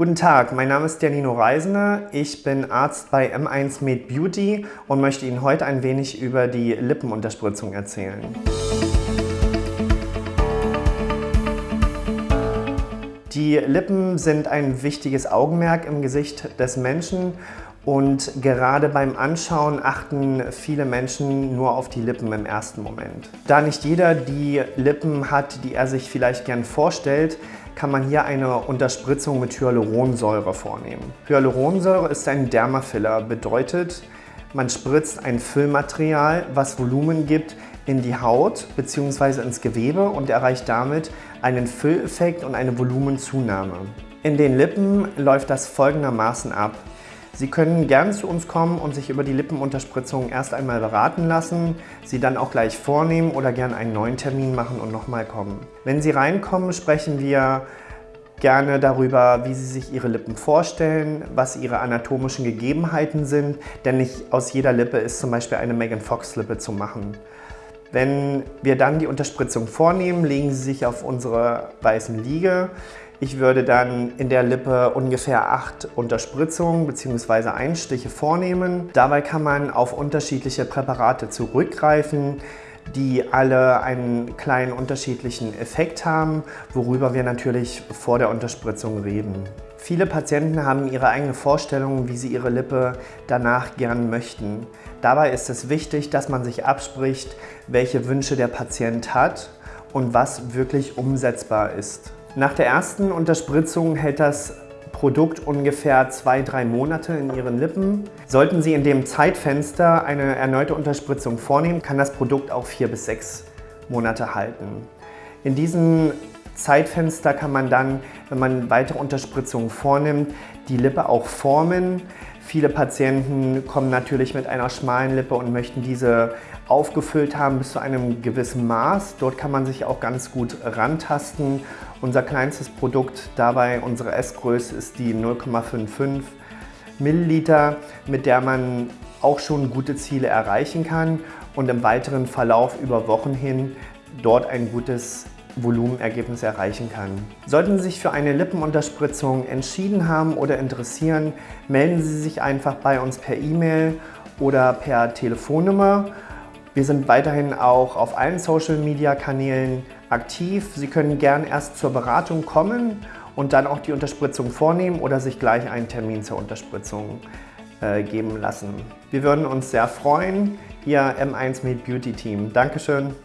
Guten Tag, mein Name ist Janino Reisner. Ich bin Arzt bei M1 Med Beauty und möchte Ihnen heute ein wenig über die Lippenunterspritzung erzählen. Die Lippen sind ein wichtiges Augenmerk im Gesicht des Menschen und gerade beim Anschauen achten viele Menschen nur auf die Lippen im ersten Moment. Da nicht jeder die Lippen hat, die er sich vielleicht gern vorstellt, kann man hier eine Unterspritzung mit Hyaluronsäure vornehmen. Hyaluronsäure ist ein Dermafiller, bedeutet, man spritzt ein Füllmaterial, was Volumen gibt, in die Haut bzw. ins Gewebe und erreicht damit einen Fülleffekt und eine Volumenzunahme. In den Lippen läuft das folgendermaßen ab. Sie können gern zu uns kommen und sich über die Lippenunterspritzung erst einmal beraten lassen, sie dann auch gleich vornehmen oder gern einen neuen Termin machen und nochmal kommen. Wenn Sie reinkommen, sprechen wir gerne darüber, wie Sie sich Ihre Lippen vorstellen, was Ihre anatomischen Gegebenheiten sind, denn nicht aus jeder Lippe ist zum Beispiel eine Megan Fox Lippe zu machen. Wenn wir dann die Unterspritzung vornehmen, legen Sie sich auf unsere weißen Liege. Ich würde dann in der Lippe ungefähr acht Unterspritzungen bzw. Einstiche vornehmen. Dabei kann man auf unterschiedliche Präparate zurückgreifen, die alle einen kleinen unterschiedlichen Effekt haben, worüber wir natürlich vor der Unterspritzung reden. Viele Patienten haben ihre eigene Vorstellung, wie sie ihre Lippe danach gern möchten. Dabei ist es wichtig, dass man sich abspricht, welche Wünsche der Patient hat und was wirklich umsetzbar ist. Nach der ersten Unterspritzung hält das Produkt ungefähr zwei, drei Monate in Ihren Lippen. Sollten Sie in dem Zeitfenster eine erneute Unterspritzung vornehmen, kann das Produkt auch vier bis sechs Monate halten. In diesem Zeitfenster kann man dann, wenn man weitere Unterspritzungen vornimmt, die Lippe auch formen. Viele Patienten kommen natürlich mit einer schmalen Lippe und möchten diese aufgefüllt haben bis zu einem gewissen Maß. Dort kann man sich auch ganz gut rantasten. Unser kleinstes Produkt dabei, unsere S-Größe, ist die 0,55 Milliliter, mit der man auch schon gute Ziele erreichen kann und im weiteren Verlauf über Wochen hin dort ein gutes Volumenergebnis erreichen kann. Sollten Sie sich für eine Lippenunterspritzung entschieden haben oder interessieren, melden Sie sich einfach bei uns per E-Mail oder per Telefonnummer wir sind weiterhin auch auf allen Social-Media-Kanälen aktiv. Sie können gern erst zur Beratung kommen und dann auch die Unterspritzung vornehmen oder sich gleich einen Termin zur Unterspritzung äh, geben lassen. Wir würden uns sehr freuen, Ihr M1 Med Beauty Team. Dankeschön.